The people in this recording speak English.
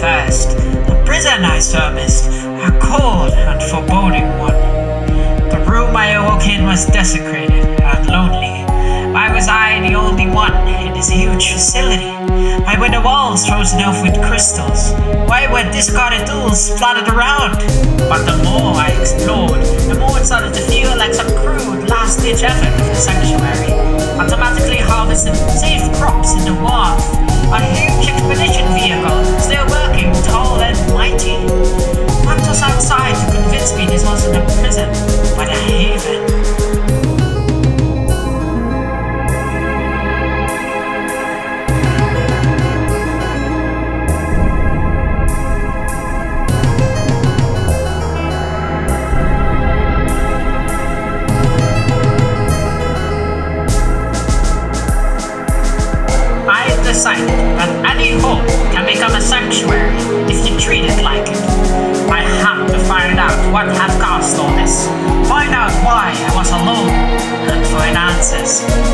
past. The prison I serviced, a cold and foreboding one. The room I awoke in was desecrated and lonely. Why was I the only one in this huge facility? Why were the walls frozen off with crystals? Why were discarded tools splattered around? But the more I explored, the more it started to feel like some crude last-ditch effort of the sanctuary. Automatically harvesting safe crops in the warmth. A huge expedition this wasn't a prison, but a haven? I decided that any home can become a sanctuary if you treat it like it what have caused all this. Find out why I was alone. Look for answers.